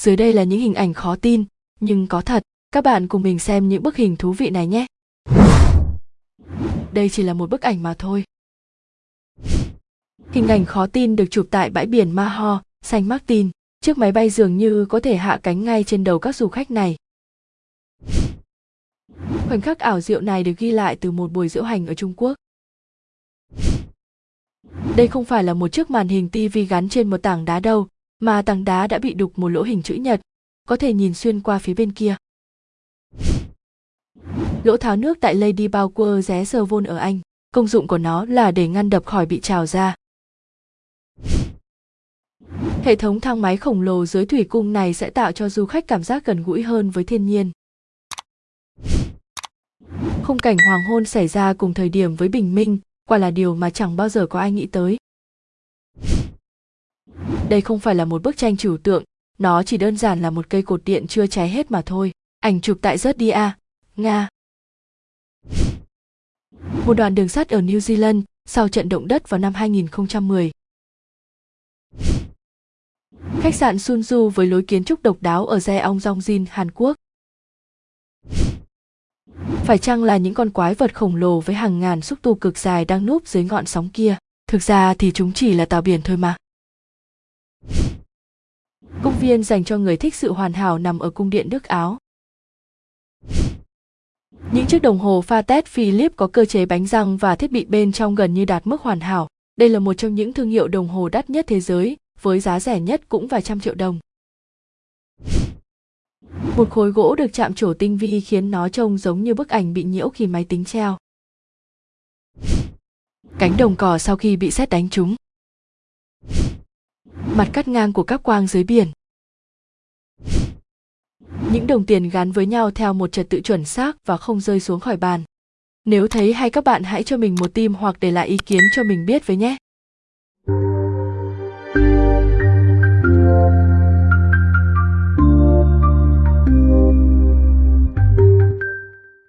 Dưới đây là những hình ảnh khó tin, nhưng có thật. Các bạn cùng mình xem những bức hình thú vị này nhé. Đây chỉ là một bức ảnh mà thôi. Hình ảnh khó tin được chụp tại bãi biển Maho, Saint Martin. Chiếc máy bay dường như có thể hạ cánh ngay trên đầu các du khách này. Khoảnh khắc ảo diệu này được ghi lại từ một buổi diễu hành ở Trung Quốc. Đây không phải là một chiếc màn hình TV gắn trên một tảng đá đâu, mà tảng đá đã bị đục một lỗ hình chữ nhật, có thể nhìn xuyên qua phía bên kia. Lỗ tháo nước tại Lady bower ré sơ vôn ở Anh, công dụng của nó là để ngăn đập khỏi bị trào ra. Hệ thống thang máy khổng lồ dưới thủy cung này sẽ tạo cho du khách cảm giác gần gũi hơn với thiên nhiên. Khung cảnh hoàng hôn xảy ra cùng thời điểm với bình minh, quả là điều mà chẳng bao giờ có ai nghĩ tới. Đây không phải là một bức tranh trừu tượng, nó chỉ đơn giản là một cây cột điện chưa cháy hết mà thôi. Ảnh chụp tại rớt đi à, Nga. Một đoạn đường sắt ở New Zealand sau trận động đất vào năm 2010. Khách sạn Sunju với lối kiến trúc độc đáo ở Jeongjin, Hàn Quốc. Phải chăng là những con quái vật khổng lồ với hàng ngàn xúc tu cực dài đang núp dưới ngọn sóng kia? Thực ra thì chúng chỉ là tàu biển thôi mà. Viên dành cho người thích sự hoàn hảo nằm ở cung điện Đức Áo. Những chiếc đồng hồ pha tét Philip có cơ chế bánh răng và thiết bị bên trong gần như đạt mức hoàn hảo. Đây là một trong những thương hiệu đồng hồ đắt nhất thế giới, với giá rẻ nhất cũng vài trăm triệu đồng. Một khối gỗ được chạm trổ tinh vi khiến nó trông giống như bức ảnh bị nhiễu khi máy tính treo. Cánh đồng cỏ sau khi bị xét đánh trúng. Mặt cắt ngang của các quang dưới biển. Những đồng tiền gắn với nhau theo một trật tự chuẩn xác và không rơi xuống khỏi bàn. Nếu thấy hay các bạn hãy cho mình một tim hoặc để lại ý kiến cho mình biết với nhé.